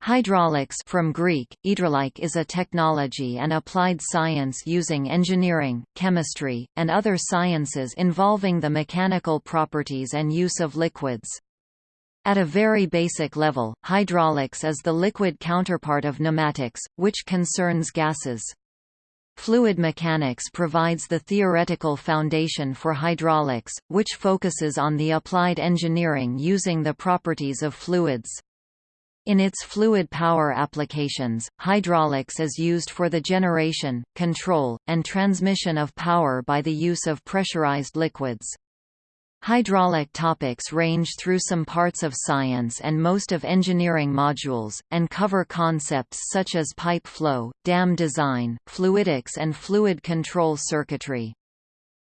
Hydraulics from Greek, hydraulik is a technology and applied science using engineering, chemistry, and other sciences involving the mechanical properties and use of liquids. At a very basic level, hydraulics is the liquid counterpart of pneumatics, which concerns gases. Fluid mechanics provides the theoretical foundation for hydraulics, which focuses on the applied engineering using the properties of fluids. In its fluid power applications, hydraulics is used for the generation, control, and transmission of power by the use of pressurized liquids. Hydraulic topics range through some parts of science and most of engineering modules, and cover concepts such as pipe flow, dam design, fluidics and fluid control circuitry.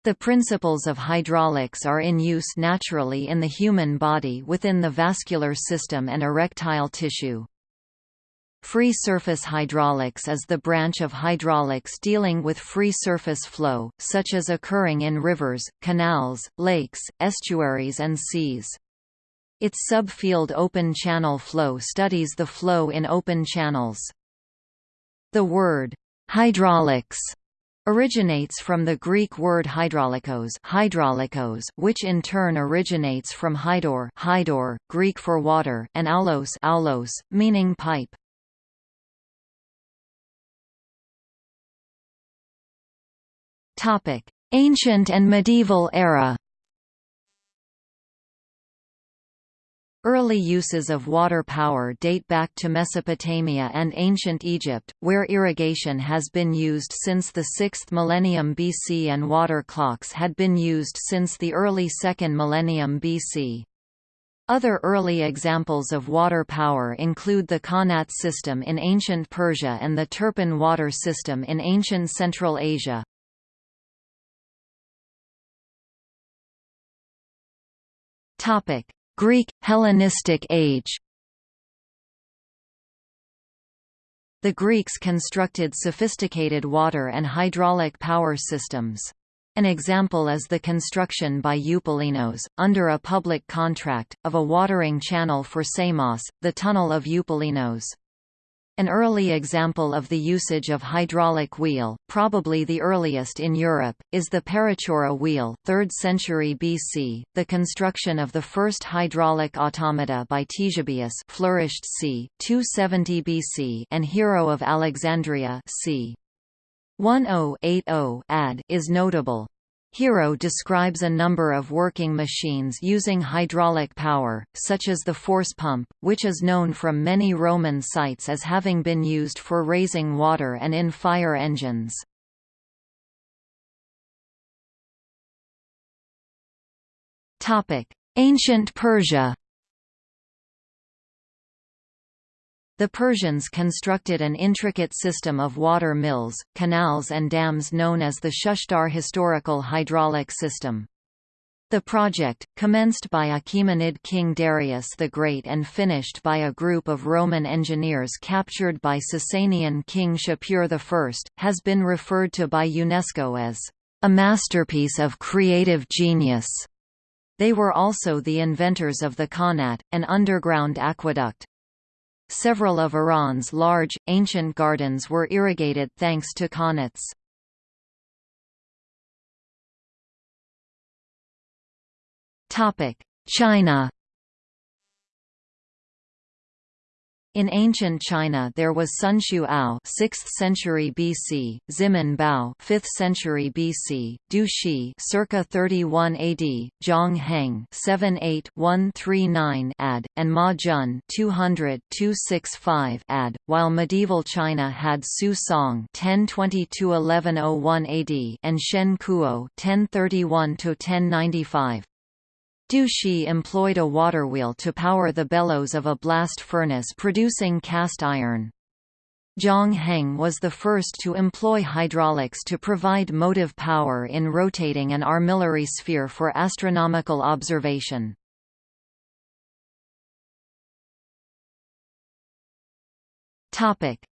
The principles of hydraulics are in use naturally in the human body within the vascular system and erectile tissue. Free surface hydraulics is the branch of hydraulics dealing with free surface flow, such as occurring in rivers, canals, lakes, estuaries and seas. Its subfield open channel flow studies the flow in open channels. The word hydraulics originates from the Greek word hydraulikos, which in turn originates from hydor, hydor Greek for water, and aulos, aulos meaning pipe. Ancient and medieval era. Early uses of water power date back to Mesopotamia and ancient Egypt, where irrigation has been used since the 6th millennium BC and water clocks had been used since the early 2nd millennium BC. Other early examples of water power include the Qanat system in ancient Persia and the Turpan water system in ancient Central Asia. Topic: Greek, Hellenistic age The Greeks constructed sophisticated water and hydraulic power systems. An example is the construction by Eupalinos, under a public contract, of a watering channel for Samos, the Tunnel of Eupalinos. An early example of the usage of hydraulic wheel, probably the earliest in Europe, is the Perachora wheel 3rd century BC. The construction of the first hydraulic automata by Ctesibius flourished c. 270 BC and Hero of Alexandria c. 1080 AD is notable. Hero describes a number of working machines using hydraulic power, such as the force pump, which is known from many Roman sites as having been used for raising water and in fire engines. Ancient Persia The Persians constructed an intricate system of water mills, canals and dams known as the Shushtar historical hydraulic system. The project, commenced by Achaemenid king Darius the Great and finished by a group of Roman engineers captured by Sasanian king Shapur I, has been referred to by UNESCO as a masterpiece of creative genius. They were also the inventors of the Qanat, an underground aqueduct. Several of Iran's large, ancient gardens were irrigated thanks to qanats. China In ancient China there was Sun Shu Ao 6th century BC, Ximen Bao 5th century BC, Du Shi circa 31 AD, Zhang Heng 78-139 AD, and Ma Jun 200-265 AD, while medieval China had Su Song 1022-1101 AD and Shen Kuo 1031-1095. Du Shi employed a waterwheel to power the bellows of a blast furnace producing cast iron. Zhang Heng was the first to employ hydraulics to provide motive power in rotating an armillary sphere for astronomical observation.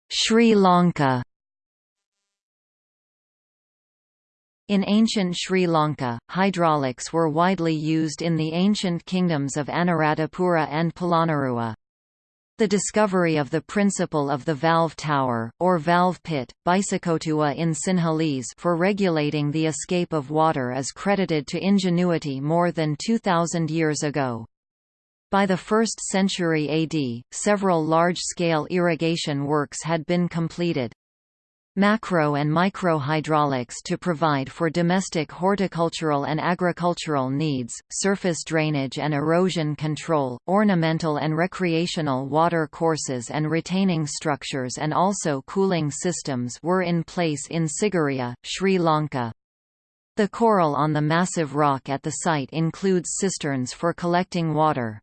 Sri Lanka In ancient Sri Lanka, hydraulics were widely used in the ancient kingdoms of Anuradhapura and Polonnaruwa. The discovery of the principle of the valve tower, or valve pit, Bisokotuwa in Sinhalese for regulating the escape of water is credited to ingenuity more than 2,000 years ago. By the 1st century AD, several large-scale irrigation works had been completed macro and micro hydraulics to provide for domestic horticultural and agricultural needs, surface drainage and erosion control, ornamental and recreational water courses and retaining structures and also cooling systems were in place in Sigiriya, Sri Lanka. The coral on the massive rock at the site includes cisterns for collecting water.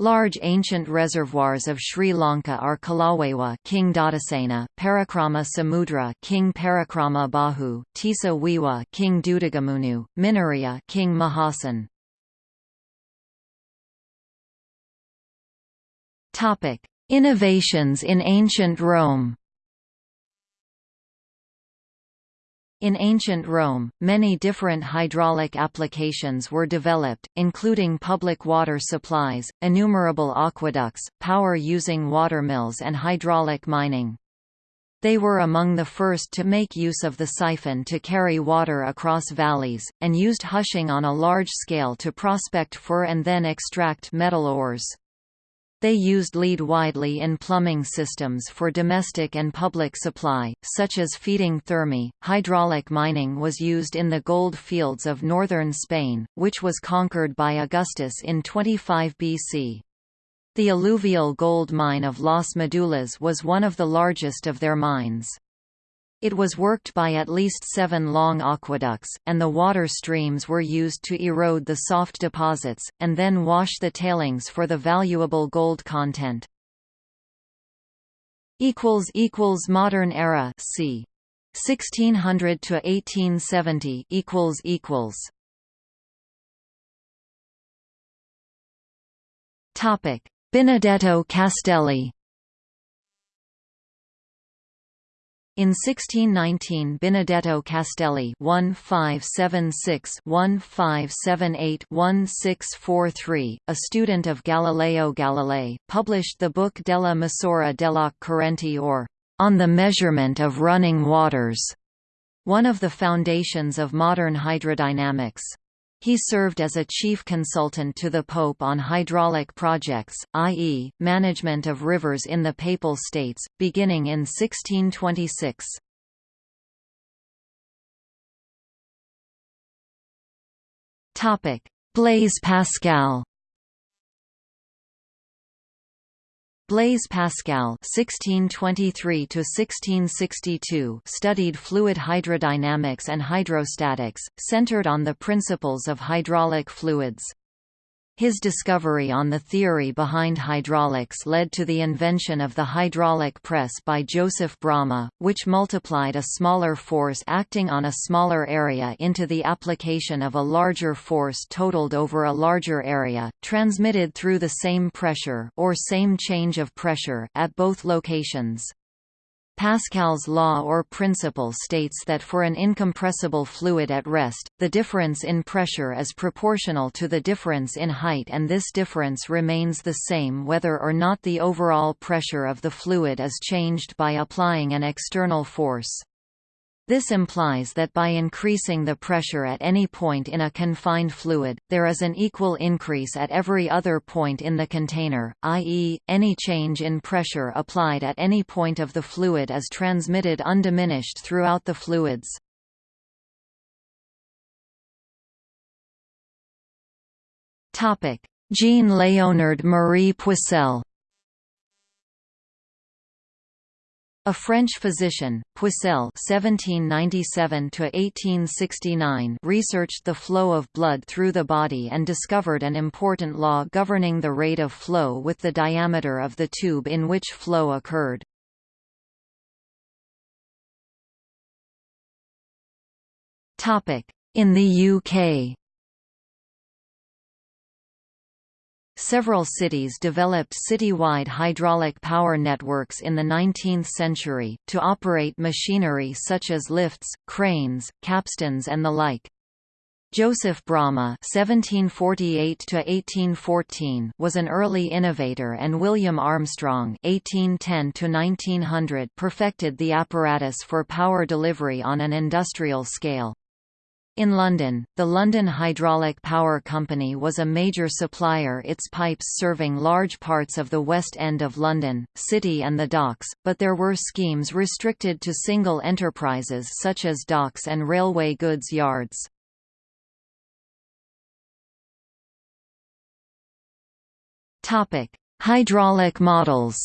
Large ancient reservoirs of Sri Lanka are Kalawewa King Dhatusena, Parakrama Samudra King Parakrama Bahu, Tisa Wewa King Dutugamunu, Minneriya King Mahasen. Topic: Innovations in ancient Rome. In ancient Rome, many different hydraulic applications were developed, including public water supplies, innumerable aqueducts, power using watermills and hydraulic mining. They were among the first to make use of the siphon to carry water across valleys, and used hushing on a large scale to prospect for and then extract metal ores. They used lead widely in plumbing systems for domestic and public supply, such as feeding thermae. Hydraulic mining was used in the gold fields of northern Spain, which was conquered by Augustus in 25 BC. The alluvial gold mine of Las Medulas was one of the largest of their mines. It was worked by at least seven long aqueducts, and the water streams were used to erode the soft deposits, and then wash the tailings for the valuable gold content. Modern era c. 1600 to 1870 equals equals Topic Benedetto Castelli In 1619 Benedetto Castelli 1576-1578-1643, a student of Galileo Galilei, published the book Della Misura della Correnti or On the Measurement of Running Waters, one of the foundations of modern hydrodynamics. He served as a chief consultant to the Pope on hydraulic projects, i.e., management of rivers in the Papal States, beginning in 1626. Blaise Pascal Blaise Pascal (1623–1662) studied fluid hydrodynamics and hydrostatics, centered on the principles of hydraulic fluids. His discovery on the theory behind hydraulics led to the invention of the hydraulic press by Joseph Bramah, which multiplied a smaller force acting on a smaller area into the application of a larger force totaled over a larger area, transmitted through the same pressure or same change of pressure at both locations. Pascal's law or principle states that for an incompressible fluid at rest, the difference in pressure is proportional to the difference in height and this difference remains the same whether or not the overall pressure of the fluid is changed by applying an external force. This implies that by increasing the pressure at any point in a confined fluid, there is an equal increase at every other point in the container, i.e., any change in pressure applied at any point of the fluid is transmitted undiminished throughout the fluids. Jean-Léonard Marie Poiseuille A French physician, Poiseuille (1797–1869) researched the flow of blood through the body and discovered an important law governing the rate of flow with the diameter of the tube in which flow occurred. Topic: In the UK. Several cities developed city-wide hydraulic power networks in the 19th century, to operate machinery such as lifts, cranes, capstans and the like. Joseph Bramah (1748–1814) was an early innovator, and William Armstrong (1810–1900) perfected the apparatus for power delivery on an industrial scale. In London, the London Hydraulic Power Company was a major supplier its pipes serving large parts of the West End of London, City and the docks, but there were schemes restricted to single enterprises such as docks and railway goods yards. Hydraulic models.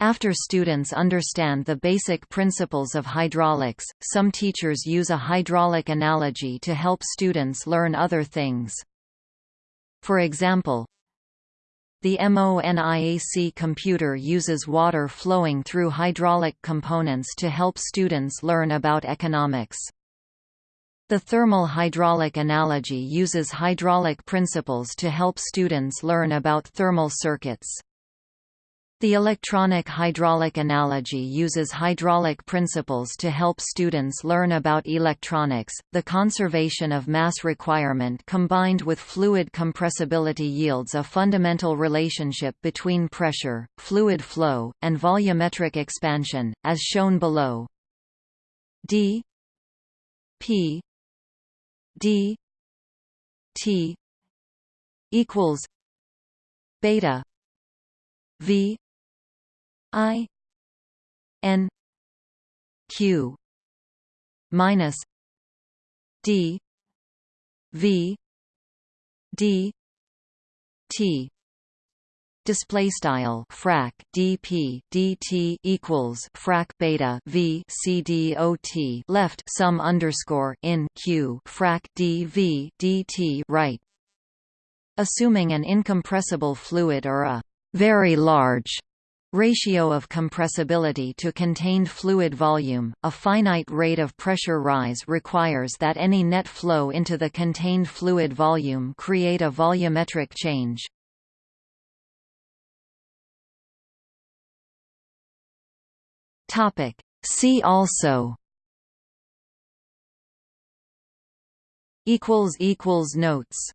After students understand the basic principles of hydraulics, some teachers use a hydraulic analogy to help students learn other things. For example, the MONIAC computer uses water flowing through hydraulic components to help students learn about economics. The thermal hydraulic analogy uses hydraulic principles to help students learn about thermal circuits. The electronic hydraulic analogy uses hydraulic principles to help students learn about electronics. The conservation of mass requirement combined with fluid compressibility yields a fundamental relationship between pressure, fluid flow, and volumetric expansion, as shown below. d p d t equals beta v i n q minus d v d t. Display style frac dp dt equals frac beta v c dot left sum underscore in q frac dv dt right. Assuming an incompressible fluid or a very large ratio of compressibility to contained fluid volume, a finite rate of pressure rise requires that any net flow into the contained fluid volume create a volumetric change. See also notes